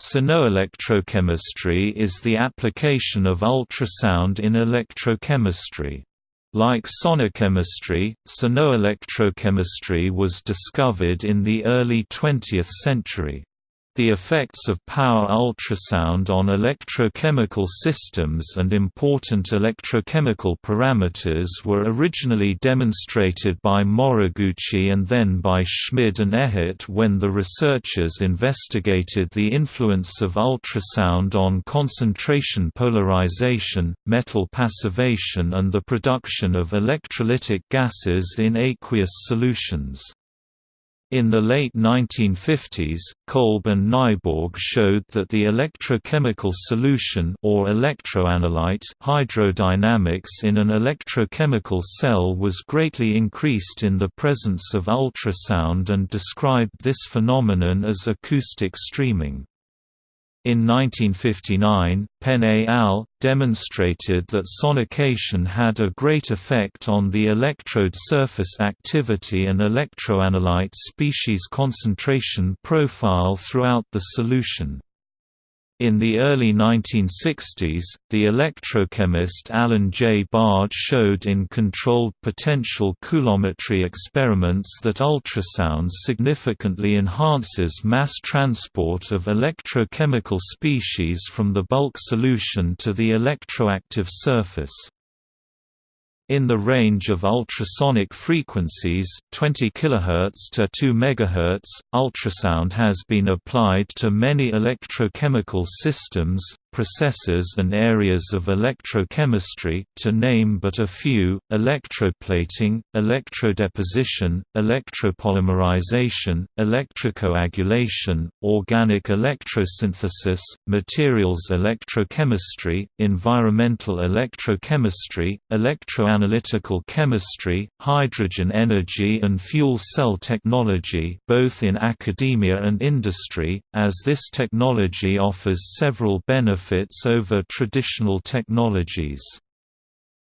Sonoelectrochemistry is the application of ultrasound in electrochemistry. Like sonochemistry, sonoelectrochemistry was discovered in the early 20th century. The effects of power ultrasound on electrochemical systems and important electrochemical parameters were originally demonstrated by Moriguchi and then by Schmid and Ehret when the researchers investigated the influence of ultrasound on concentration polarization, metal passivation and the production of electrolytic gases in aqueous solutions. In the late 1950s, Kolb and Nyborg showed that the electrochemical solution or electroanalyte hydrodynamics in an electrochemical cell was greatly increased in the presence of ultrasound and described this phenomenon as acoustic streaming. In 1959, Penn et al. demonstrated that sonication had a great effect on the electrode surface activity and electroanalyte species concentration profile throughout the solution. In the early 1960s, the electrochemist Alan J. Bard showed in controlled potential coulometry experiments that ultrasound significantly enhances mass transport of electrochemical species from the bulk solution to the electroactive surface. In the range of ultrasonic frequencies 20 kHz to 2 MHz, ultrasound has been applied to many electrochemical systems, processes and areas of electrochemistry, to name but a few, electroplating, electrodeposition, electropolymerization, electrocoagulation, organic electrosynthesis, materials electrochemistry, environmental electrochemistry, electroanalytical chemistry, hydrogen energy and fuel cell technology both in academia and industry, as this technology offers several benefits benefits over traditional technologies.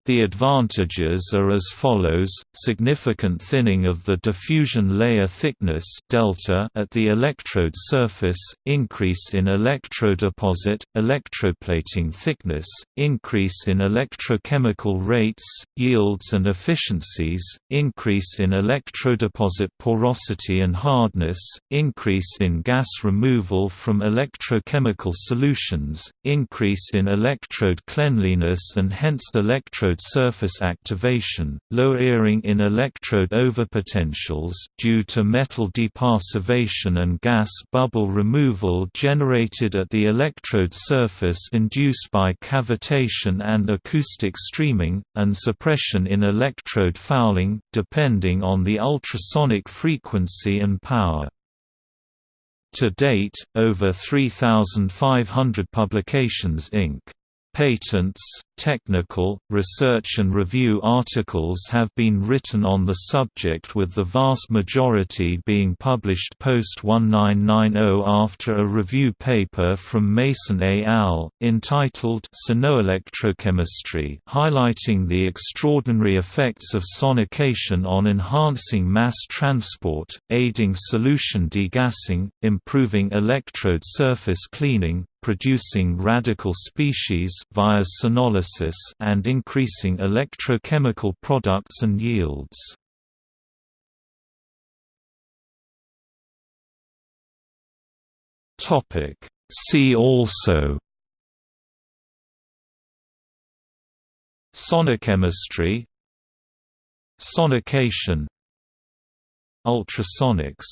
The advantages are as follows: significant thinning of the diffusion layer thickness delta at the electrode surface, increase in electrodeposit, electroplating thickness, increase in electrochemical rates, yields and efficiencies, increase in electrodeposit porosity and hardness, increase in gas removal from electrochemical solutions, increase in electrode cleanliness and hence electrode surface activation, lowering in electrode overpotentials due to metal depassivation and gas bubble removal generated at the electrode surface induced by cavitation and acoustic streaming, and suppression in electrode fouling, depending on the ultrasonic frequency and power. To date, over 3,500 publications Inc. Patents, technical, research and review articles have been written on the subject with the vast majority being published post-1990 after a review paper from Mason et al., entitled Sonoelectrochemistry highlighting the extraordinary effects of sonication on enhancing mass transport, aiding solution degassing, improving electrode surface cleaning, producing radical species via and increasing electrochemical products and yields. Topic. See also. Sonochemistry. Sonication. Ultrasonics